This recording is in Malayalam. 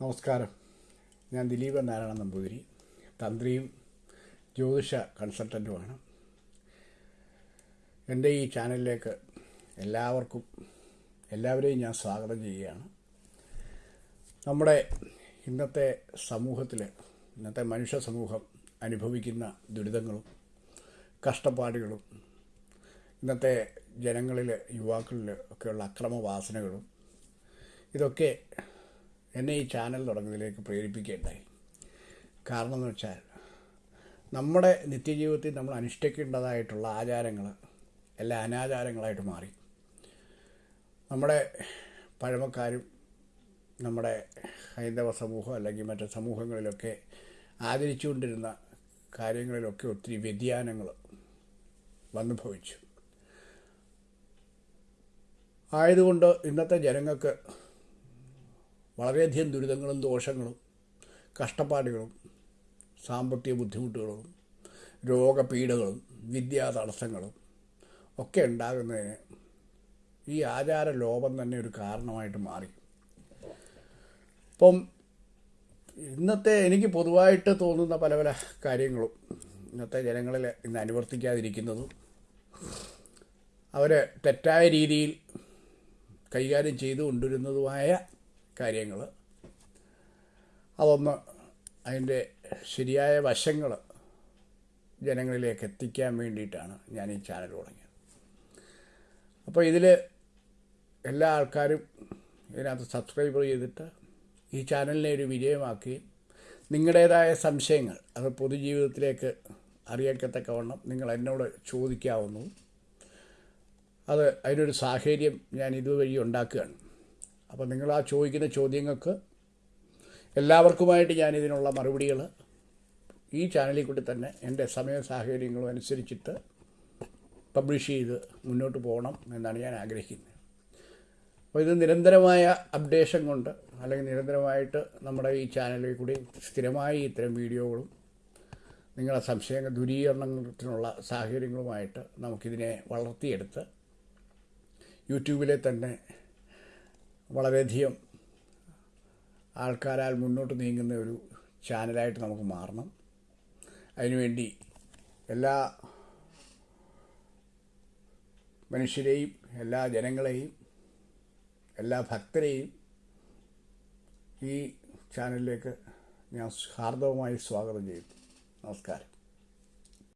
നമസ്കാരം. ഞാൻ ദിലീപൻ നാരായണ നമ്പൂതിരി തന്ത്രിയും ജ്യോതിഷ കൺസൾട്ടന്റുമാണ് എന്റെ ഈ ചാനലിലേക്ക് എല്ലാവർക്കും എല്ലാവരെയും ഞാൻ സ്വാഗതം ചെയ്യുകയാണ്. നമ്മുടെ ഇന്നത്തെ സമൂഹത്തിൽ ഇന്നത്തെ മനുഷ്യ സമൂഹം അനുഭവിക്കുന്ന ദുരിതങ്ങളും കഷ്ടപ്പാടുകളും ഇന്നത്തെ ജനങ്ങളിൽ യുവാക്കളിൽ ഒക്കെയുള്ള അക്രമവാസനകളും ഇതൊക്കെ എന്നെ ഈ ചാനൽ തുടങ്ങുന്നതിലേക്ക് പ്രേരിപ്പിക്കുകയുണ്ടായി കാരണം എന്ന് വെച്ചാൽ നമ്മുടെ നിത്യജീവിതത്തിൽ നമ്മൾ അനുഷ്ഠിക്കേണ്ടതായിട്ടുള്ള ആചാരങ്ങൾ എല്ലാം അനാചാരങ്ങളായിട്ട് മാറി. നമ്മുടെ പഴമക്കാരും നമ്മുടെ ഹൈന്ദവ സമൂഹം അല്ലെങ്കിൽ മറ്റ് സമൂഹങ്ങളിലൊക്കെ ആചരിച്ചുകൊണ്ടിരുന്ന കാര്യങ്ങളിലൊക്കെ ഒത്തിരി വ്യതിയാനങ്ങൾ വന്നുഭവിച്ചു. ആയതുകൊണ്ട് ഇന്നത്തെ ജനങ്ങൾക്ക് വളരെയധികം ദുരിതങ്ങളും ദോഷങ്ങളും കഷ്ടപ്പാടുകളും സാമ്പത്തിക ബുദ്ധിമുട്ടുകളും രോഗപീഠകളും വിദ്യാ തടസ്സങ്ങളും ഒക്കെ ഉണ്ടാകുന്നതിന് ഈ ആചാര ലോപം തന്നെ ഒരു കാരണമായിട്ട് മാറി. ഇപ്പം ഇന്നത്തെ എനിക്ക് പൊതുവായിട്ട് തോന്നുന്ന പല പല കാര്യങ്ങളും ഇന്നത്തെ ജനങ്ങളിൽ ഇന്ന് അനുവർത്തിക്കാതിരിക്കുന്നതും അവർ തെറ്റായ രീതിയിൽ കൈകാര്യം ചെയ്തു കൊണ്ടിരുന്നതുമായ കാര്യങ്ങൾ. അതൊന്ന് അതിന്റെ ശരിയായ വശങ്ങൾ ജനങ്ങളിലേക്ക് എത്തിക്കാൻ വേണ്ടിയിട്ടാണ് ഞാൻ ഈ ചാനൽ തുടങ്ങിയത്. അപ്പോൾ ഇതിൽ എല്ലാ ആൾക്കാരും ഇതിനകത്ത് സബ്സ്ക്രൈബ് ചെയ്തിട്ട് ഈ ചാനലിനെ ഒരു വിജയമാക്കുകയും നിങ്ങളുടേതായ സംശയങ്ങൾ അത് പൊതുജീവിതത്തിലേക്ക് അറിയിക്കത്തക്കവണ്ണം നിങ്ങൾ എന്നോട് ചോദിക്കാവുന്നതും അത് അതിനൊരു സാഹചര്യം ഞാൻ ഇതുവഴി ഉണ്ടാക്കുകയാണ്. അപ്പോൾ നിങ്ങൾ ആ ചോദിക്കുന്ന ചോദ്യങ്ങൾക്ക് എല്ലാവർക്കുമായിട്ട് ഞാൻ ഇതിനുള്ള മറുപടികൾ ഈ ചാനലിൽ കൂടി തന്നെ എന്റെ സമയ സാഹചര്യങ്ങളും അനുസരിച്ചിട്ട് പബ്ലിഷ് ചെയ്ത് മുന്നോട്ട് പോകണം എന്നാണ് ഞാൻ ആഗ്രഹിക്കുന്നത്. അപ്പോൾ ഇത് നിരന്തരമായ അപ്ഡേഷൻ കൊണ്ട് അല്ലെങ്കിൽ നിരന്തരമായിട്ട് നമ്മുടെ ഈ ചാനലിൽ കൂടി സ്ഥിരമായി ഇത്തരം വീഡിയോകളും നിങ്ങളുടെ സംശയങ്ങൾ ദൂരീകരണത്തിനുള്ള സാഹചര്യങ്ങളുമായിട്ട് നമുക്കിതിനെ വളർത്തിയെടുത്ത് യൂട്യൂബിലെ തന്നെ വളരെയധികം ആൾക്കാരാൽ മുന്നോട്ട് നീങ്ങുന്ന ഒരു ചാനലായിട്ട് നമുക്ക് മാറണം. അതിനുവേണ്ടി എല്ലാ മനുഷ്യരെയും എല്ലാ ജനങ്ങളെയും എല്ലാ ഭക്തരെയും ഈ ചാനലിലേക്ക് ഞാൻ ഹാർദവമായി സ്വാഗതം ചെയ്യുന്നു. നമസ്കാരം.